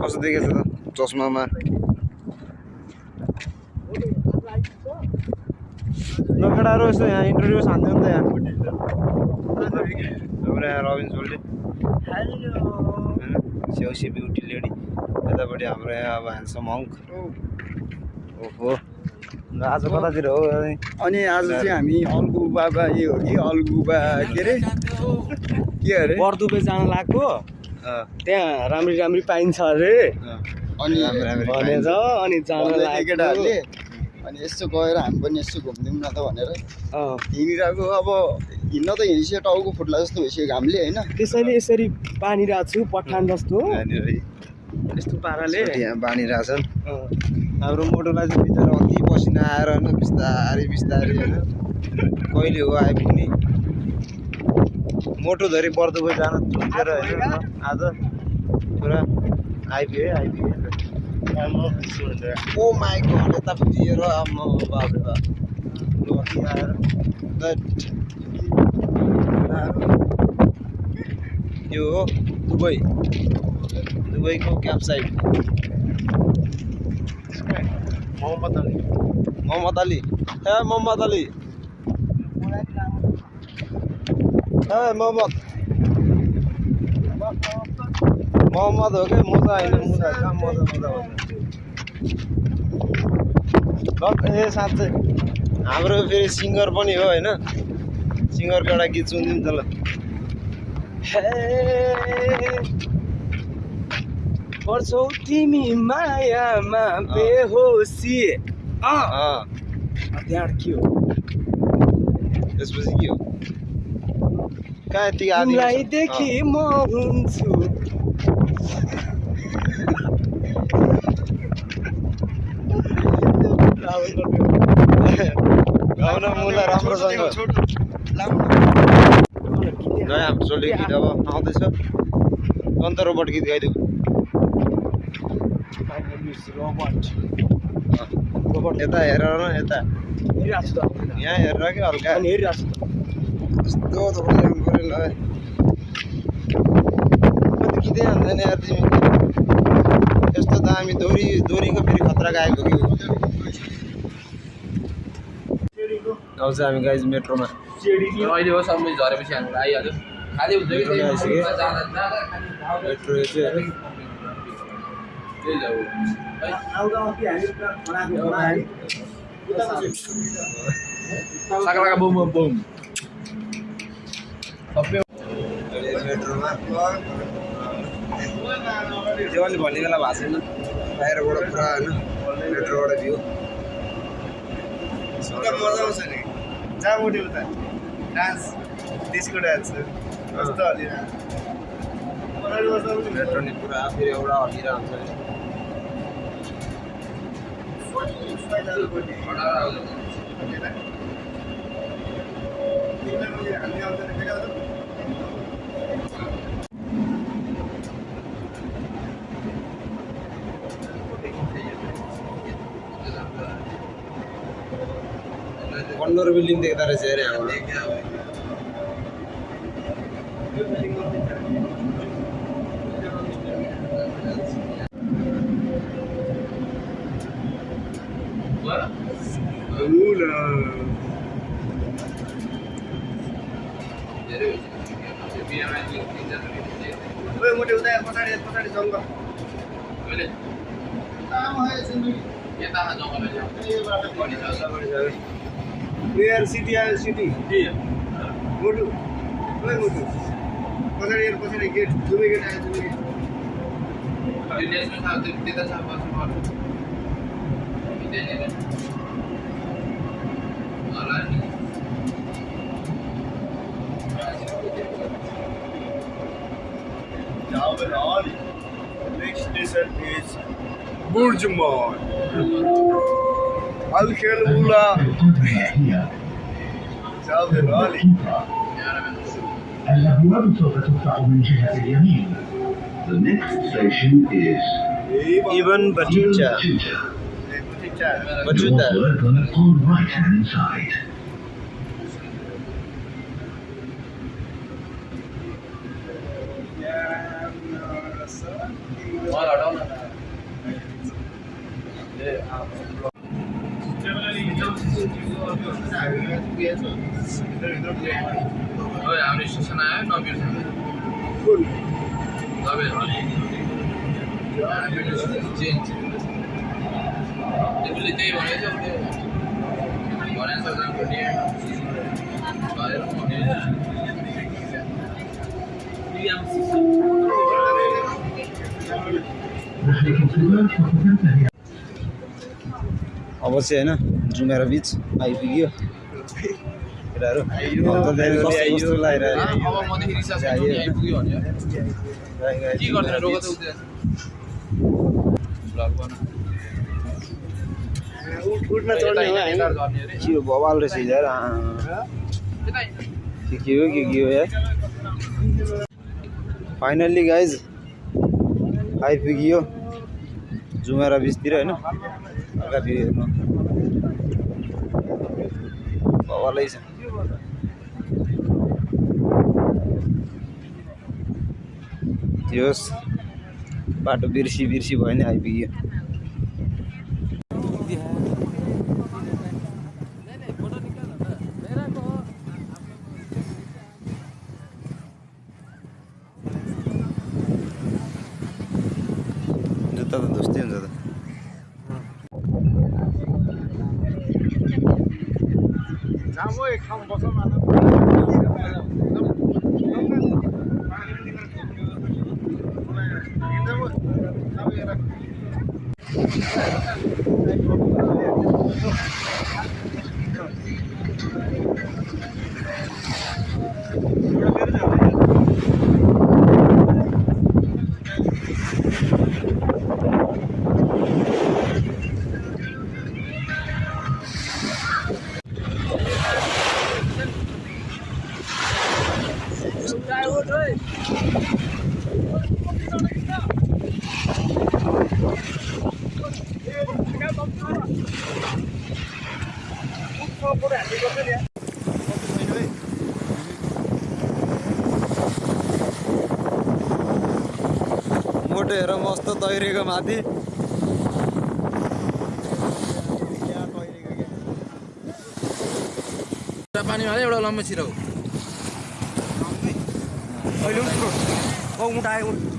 कस्तो देखेछ त चस्मामा ल केटाहरू यसो यहाँ इन्टरभ्यू खान्थ्यो नि त यहाँ हाम्रो यहाँ होइन स्याउसी ब्युटी लेडी यतापट्टि हाम्रो यहाँ अब ह्यान्डसम अङ्क ओहो आज कतातिर हो अनि आज चाहिँ हामी अल्गु बाबा ए हो कि अल्गु बा के अरे के अरे बर्दुबे जान लाग्यो अँ, त्यहाँ राम्री राम्री पाइन्छ अरे। अनि भनेछ अनि जान केटाहरूले अनि यसो गएर हामी पनि यसो घुमिदिउँ न त भनेर। अँ, हिँडिरहेको अब हिँड्न त हिँडिसक्यो टाउको फुट्ला जस्तो भइसक्यो घामले होइन? त्यसैले यसरी पानिरहेको छु पठान जस्तो। यहाँनिर यस्तो पाराले। यहाँ बाँडिरहेछन् अँ, हाम्रो मोटोलाई चाहिँ बिचरा अति पसिना आएर होइन बिस्तारै बिस्तारै होइन कहिले हो आइपुग्ने मोटो धरी पर्दो जान चुकेर होइन। आज पुरा आइपुग्यो है आइपुग्यो ओ बाबरे बाब लु अति आएर। यो हो दुबई। दुबईको क्याम्प साइट। मोहम्मद अली। मोहम्मद अली। ए मोहम्मद अली। ए मोहम्मद मोहम्मद हो क्या मोजा होइन मुजा कहाँ मोजा मोजा ल ए साँच्चै हाम्रो फेरि सिङ्गर पनि हो होइन सिङ्गरको एउटा गीत सुनिदिउँ त ल पर्छौ तिमी मायामा बेहोसी त्यहाँ के हो त्यसपछि के हो कहाँ यति आदि तिमीलाई देखि म हुन्छु। गाउन राम्रोसँग नयाँ गीत अब आउँदैछ। अन्त रोबोट गीत गाइदियो यता हेरेर न यता। यहाँ हेरेर क्या हल्का? अनि हेरिरहेको छु त पऱ्यो ल कति गीतै हान्दैन यार तिमी यस्तो दामी दोरी दोरीको फेरि खतरा गाएको कि आउँछ हामी गाइज मेट्रोमा अहिले हो सबै झरेपछि हामीलाई आइहाल्यो खाली हुन्छ कि मेट्रो चाहिँ त साकालाका बुम बुम बुम सबै अहिले मेट्रोमा त्यो अलि भन्ने बेला भएको छैन बाहिरबाट पुरा होइन मेट्रोबाट भ्यू मजा आउँछ नि जहाँ उठ्यो उता डान्स डिस्को डान्स कस्तो हलिरहेको मेट्रो नि पुरा फेरि एउटा हल्लिरहेको हुन्छ नि অন্যর বিল্ডিং থেকে তারা চেয়ারে আমরা Lula. ઓય મોટે ઉદય પોતાડી પોતાડી જંગલ બોલે કામ હોય છે એ તાના જંગલ એ બરાબર પડી જાવ પડી જાવ નિયર સિટી આ સિટી જી મોટું ઓય Our Next station is uh, Burj Mall. Al Khelmula. overall. الأبواب سوف تفتح من Batuta. اليمين. The next station is Ibn Batuta. Batuta. Batuta. Right hand side. ओए हाम्रो स्टेसन आयो नबिर्स कुन चेन्ज त्यसले त्यही भनेको थियो त्यो भने सक्दा भने गरेर भने अवश्य होइन जुमेर बिच आइपुग्यो केटाहरू अन्त त्यहाँनिर कस्तो कस्तो लगाइरहेको भने के उठमा चढ्ने हो हामी के हो बवाल रहेछ हिजो। के के हो के के हो यार फाइनल्ली गाइज आइपुग्यो जुमेरा बिचतिर होइन अगाडि हेर्नु बवालै छ होस् बाटो बिर्सी बिर्सी भयो नि आइपुग्यो जुत्ता त धुस्तै हुन्छ त। जाम ठाउँ बसौँ मोटो हेर मस्त तैरेको माथि। पानीमा एउटा लम्बा छिराउ hơi lướt ông tay ông